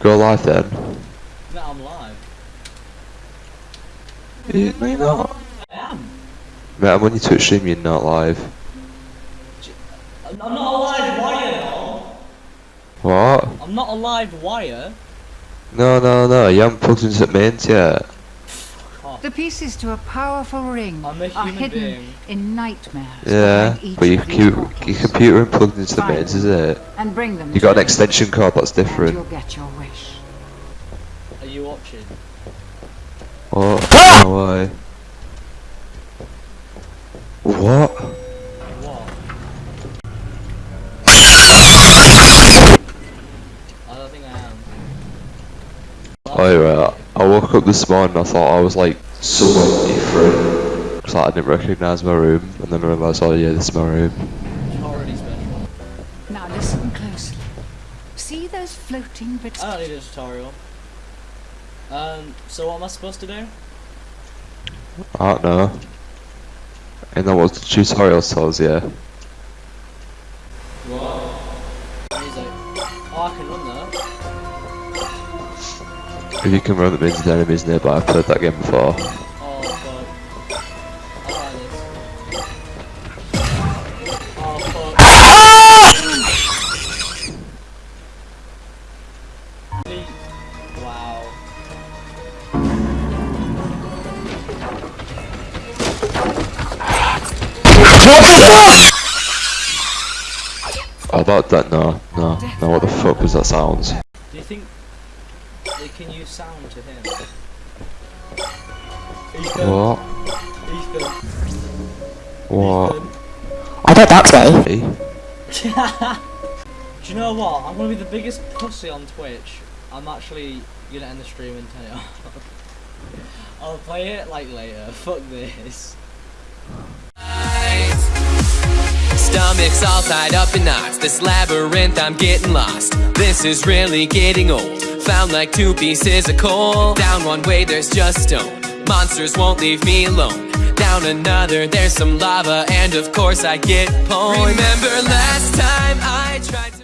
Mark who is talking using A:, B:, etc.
A: Go live then.
B: No, I'm live.
A: You, you're not.
B: I am.
A: Mate, I'm on your Twitch stream, you're not live.
B: I'm not a live wire, no.
A: What?
B: I'm not a live wire.
A: No, no, no, you haven't plugged into the mains yet.
C: The pieces to a powerful ring
B: a
C: are hidden
B: being.
C: in nightmares.
A: Yeah, but your, cu-
C: portals.
A: your computer ain't plugged into the
C: Find
A: mains, is it?
C: And bring them.
A: You got an extension cord that's
C: and You'll
A: different.
C: get your wish.
B: Are you watching?
A: What? Ah! No way. What?
B: What? I don't think I am.
A: Oh yeah, I woke up this morning, I thought I was like somewhere different. Cause like, I didn't recognise my room, and then I realised, oh yeah, this is my room.
B: Already special.
C: Now listen closely. See those floating bits?
B: I don't need a tutorial. Um, so what am I supposed to do?
A: I don't know. And that was the tutorial tells you.
B: Music. Oh, I can run that.
A: If you can run them into the enemies nearby, I've played that game before.
B: Oh, fuck. I like this. Oh, fuck. Please.
A: That, that, no, no, no, what the fuck was that sound?
B: Do you think they can use sound to him? Ethan.
A: What?
B: Ethan.
A: What?
D: I bet that's gay.
A: Hey?
B: Do you know what? I'm gonna be the biggest pussy on Twitch. I'm actually gonna end the stream and turn it off. I'll play it like later. Fuck this.
E: Stomach's all tied up in knots. This labyrinth, I'm getting lost. This is really getting old. Found like two pieces of coal. Down one way, there's just stone. Monsters won't leave me alone. Down another, there's some lava, and of course I get pwned. Remember last time I tried to.